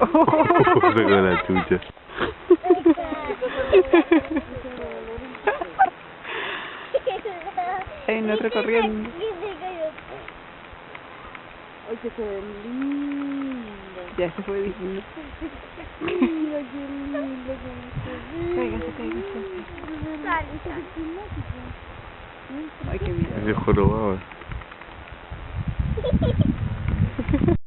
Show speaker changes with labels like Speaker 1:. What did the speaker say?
Speaker 1: oh, se la chucha.
Speaker 2: Ey, no está corriendo.
Speaker 3: Ay, que se ve lindo.
Speaker 2: Ya se fue diciendo.
Speaker 3: Mira, qué lindo, qué lindo.
Speaker 2: Cáigase, cáigase. Ay,